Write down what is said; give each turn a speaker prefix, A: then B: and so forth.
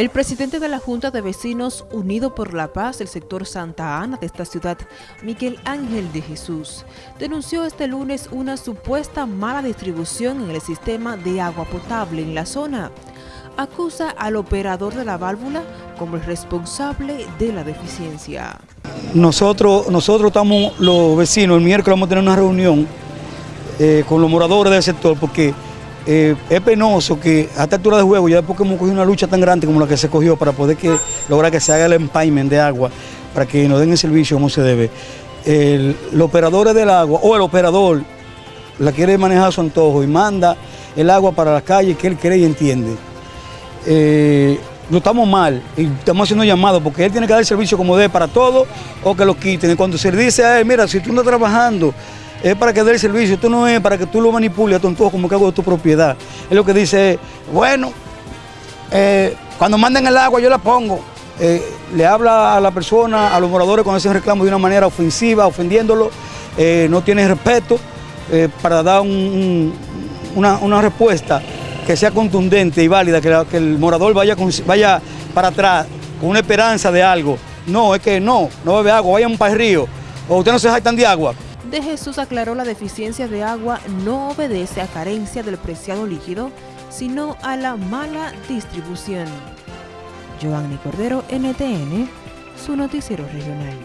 A: El presidente de la Junta de Vecinos Unido por la Paz del sector Santa Ana de esta ciudad, Miguel Ángel de Jesús, denunció este lunes una supuesta mala distribución en el sistema de agua potable en la zona. Acusa al operador de la válvula como el responsable de la deficiencia.
B: Nosotros, nosotros estamos, los vecinos, el miércoles vamos a tener una reunión eh, con los moradores del sector porque eh, es penoso que a esta altura de juego, ya después que hemos cogido una lucha tan grande como la que se cogió para poder que, lograr que se haga el empayment de agua, para que nos den el servicio como se debe, el, los operadores del agua o el operador la quiere manejar a su antojo y manda el agua para la calle que él cree y entiende. Eh, no estamos mal y estamos haciendo llamados porque él tiene que dar el servicio como debe para todo o que lo quiten. Y cuando se le dice a él, mira, si tú no estás trabajando, es para que dé el servicio, esto no es para que tú lo manipules a tu como hago de tu propiedad. Es lo que dice, bueno, eh, cuando manden el agua yo la pongo. Eh, le habla a la persona, a los moradores con ese reclamo de una manera ofensiva, ofendiéndolo, eh, no tiene respeto para dar una, respuesta que sea contundente y válida, que, el morador vaya, vaya para atrás con una esperanza de algo. No, es que no, no bebe agua, vaya para el río, o usted no se jactan de agua
A: de Jesús aclaró la deficiencia de agua no obedece a carencia del preciado líquido, sino a la mala distribución. Giovanni Cordero, NTN, su noticiero regional.